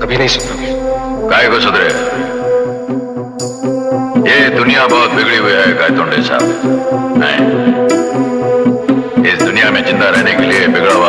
कभी नहीं सुधरोगे काय को सुधरे। ये दुनिया बहुत बिगड़ी हुई है गायतोंडे साहब। नहीं इस दुनिया में ज़िंदा रहने के लिए बिगड़ा। हुआ